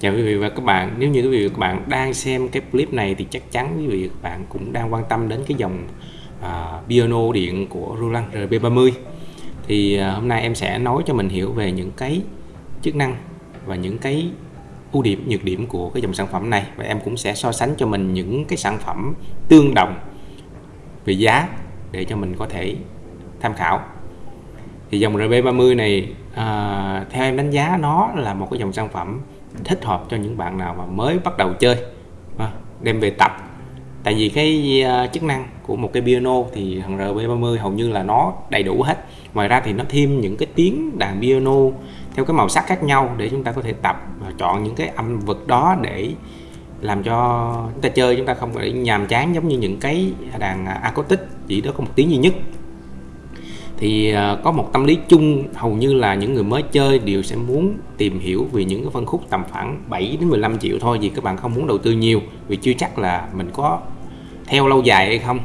Chào quý vị và các bạn, nếu như quý vị và các bạn đang xem cái clip này thì chắc chắn quý vị và các bạn cũng đang quan tâm đến cái dòng à, piano điện của Roland RB30 thì à, hôm nay em sẽ nói cho mình hiểu về những cái chức năng và những cái ưu điểm, nhược điểm của cái dòng sản phẩm này. Và em cũng sẽ so sánh cho mình những cái sản phẩm tương đồng về giá để cho mình có thể tham khảo thì dòng RB30 này à, theo em đánh giá nó là một cái dòng sản phẩm thích hợp cho những bạn nào mà mới bắt đầu chơi à, đem về tập. Tại vì cái uh, chức năng của một cái piano thì thằng RB30 hầu như là nó đầy đủ hết. Ngoài ra thì nó thêm những cái tiếng đàn piano theo cái màu sắc khác nhau để chúng ta có thể tập và chọn những cái âm vực đó để làm cho chúng ta chơi. Chúng ta không phải nhàm chán giống như những cái đàn à, acoustic chỉ đó có một tiếng duy nhất thì à, có một tâm lý chung, hầu như là những người mới chơi đều sẽ muốn tìm hiểu về những cái phân khúc tầm khoảng 7 đến 15 triệu thôi, vì các bạn không muốn đầu tư nhiều, vì chưa chắc là mình có theo lâu dài hay không.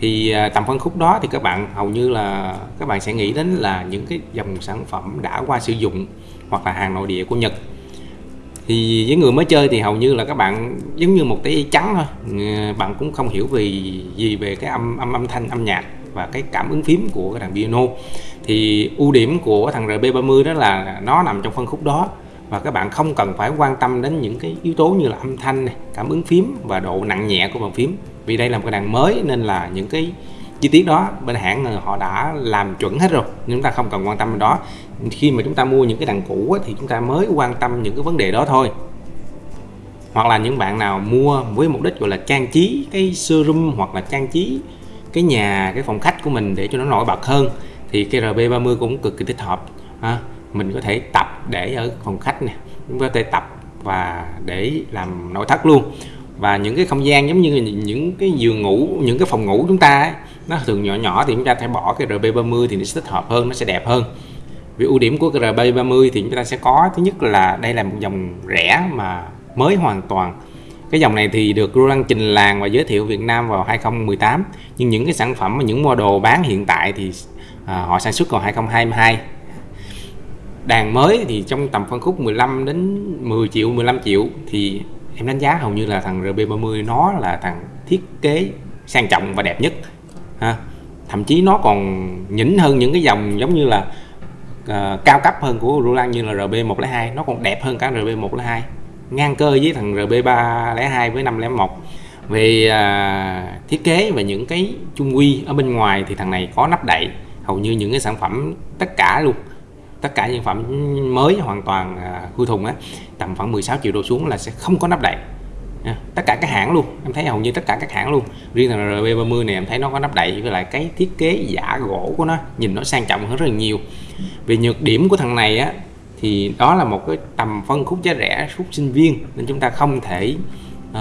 Thì à, tầm phân khúc đó thì các bạn, hầu như là các bạn sẽ nghĩ đến là những cái dòng sản phẩm đã qua sử dụng hoặc là hàng nội địa của Nhật. Thì với người mới chơi thì hầu như là các bạn, giống như một cái trắng thôi à, bạn cũng không hiểu về gì về cái âm âm âm thanh, âm nhạc và cái cảm ứng phím của cái thằng piano. Thì ưu điểm của thằng RB30 đó là nó nằm trong phân khúc đó và các bạn không cần phải quan tâm đến những cái yếu tố như là âm thanh này, cảm ứng phím và độ nặng nhẹ của bàn phím. Vì đây là một cái đàn mới nên là những cái chi tiết đó bên hãng họ đã làm chuẩn hết rồi chúng ta không cần quan tâm đến đó. Khi mà chúng ta mua những cái đàn cũ thì chúng ta mới quan tâm những cái vấn đề đó thôi. Hoặc là những bạn nào mua với mục đích gọi là trang trí cái showroom hoặc là trang trí cái nhà cái phòng khách của mình để cho nó nổi bật hơn thì cái RB30 cũng cực kỳ thích hợp. Ha. mình có thể tập để ở phòng khách nè chúng có thể tập và để làm nội thất luôn. Và những cái không gian giống như những cái giường ngủ những cái phòng ngủ chúng ta ấy, nó thường nhỏ nhỏ thì chúng ta phải bỏ cái RB30 thì nó sẽ thích hợp hơn nó sẽ đẹp hơn. Vì ưu điểm của cái RB30 thì chúng ta sẽ có thứ nhất là đây là một dòng rẻ mà mới hoàn toàn cái dòng này thì được Roland trình làng và giới thiệu Việt Nam vào 2018 nhưng những cái sản phẩm và những model bán hiện tại thì à, họ sản xuất vào 2022 đàn mới thì trong tầm phân khúc 15 đến 10 triệu 15 triệu thì em đánh giá hầu như là thằng RB30 nó là thằng thiết kế sang trọng và đẹp nhất ha. Thậm chí nó còn nhỉnh hơn những cái dòng giống như là uh, cao cấp hơn của Roland như là RB102 nó còn đẹp hơn cả RB102 ngang cơ với thằng RB302 với 501 về à, thiết kế và những cái chung quy ở bên ngoài thì thằng này có nắp đậy hầu như những cái sản phẩm tất cả luôn. Tất cả những phẩm mới hoàn toàn à, khui thùng á tầm khoảng 16 triệu đô xuống là sẽ không có nắp đậy. À, tất cả các hãng luôn. Em thấy hầu như tất cả các hãng luôn. Riêng thằng RB30 này em thấy nó có nắp đậy với lại cái thiết kế giả gỗ của nó nhìn nó sang trọng hơn rất là nhiều. Về nhược điểm của thằng này á thì đó là một cái tầm phân khúc giá rẻ suốt sinh viên. Nên chúng ta không thể uh,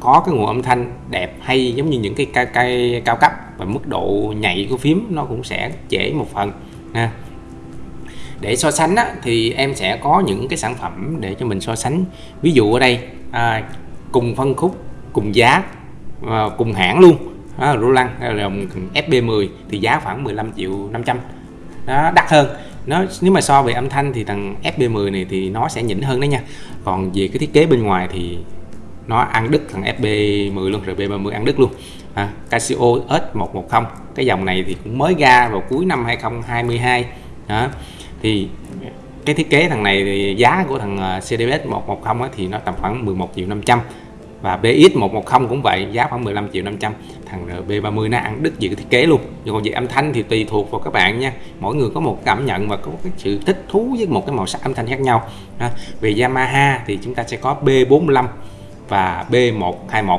có cái nguồn âm thanh đẹp hay giống như những cái cây, cây cao cấp và mức độ nhạy của phím nó cũng sẽ trễ một phần ha. Để so sánh á, thì em sẽ có những cái sản phẩm để cho mình so sánh. Ví dụ ở đây à, cùng phân khúc cùng giá à, cùng hãng luôn. À, Roland FB10 thì giá khoảng 15 triệu 500 đó, đắt hơn nó nếu mà so về âm thanh thì thằng FB10 này thì nó sẽ nhỉnh hơn đấy nha. Còn về cái thiết kế bên ngoài thì nó ăn đứt thằng FB10 luôn rồi B30 ăn đứt luôn. À, Casio S110 cái dòng này thì cũng mới ra vào cuối năm 2022 đó thì cái thiết kế thằng này thì giá của thằng CDBS CDS 110 thì nó tầm khoảng 11 triệu 500 và BX 110 cũng vậy giá khoảng 15 triệu 500 thằng B30 nó ăn đứt gì cái thiết kế luôn. Nhưng còn về âm thanh thì tùy thuộc vào các bạn nha. Mỗi người có một cảm nhận và có cái sự thích thú với một cái màu sắc âm thanh khác nhau. À, về Yamaha thì chúng ta sẽ có B45 và B121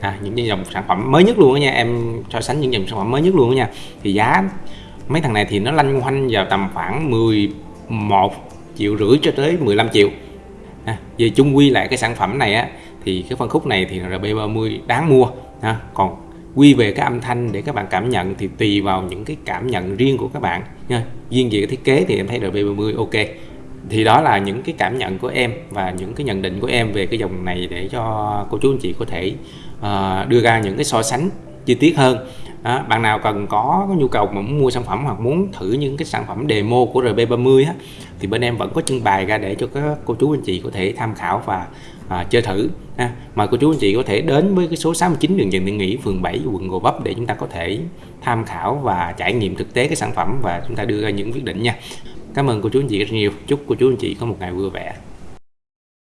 à, những dòng sản phẩm mới nhất luôn đó nha. Em so sánh những dòng sản phẩm mới nhất luôn đó nha. Thì giá mấy thằng này thì nó lanh quanh vào tầm khoảng 11 triệu rưỡi cho tới 15 triệu. À, về chung quy lại cái sản phẩm này á thì cái phân khúc này thì RB30 đáng mua ha. còn quy về cái âm thanh để các bạn cảm nhận thì tùy vào những cái cảm nhận riêng của các bạn nha. Riêng về cái thiết kế thì em thấy RB30 ok. Thì đó là những cái cảm nhận của em và những cái nhận định của em về cái dòng này để cho cô chú anh chị có thể uh, đưa ra những cái so sánh chi tiết hơn. Đó, bạn nào cần có, có nhu cầu mà muốn mua sản phẩm hoặc muốn thử những cái sản phẩm demo của RB30 á, thì bên em vẫn có trưng bày ra để cho các cô chú anh chị có thể tham khảo và à, chơi thử ha. mời cô chú anh chị có thể đến với cái số 69 đường Trần Thị Nghĩ phường 7 quận Gò Vấp để chúng ta có thể tham khảo và trải nghiệm thực tế cái sản phẩm và chúng ta đưa ra những quyết định nha. Cảm ơn cô chú anh chị rất nhiều. Chúc cô chú anh chị có một ngày vui vẻ.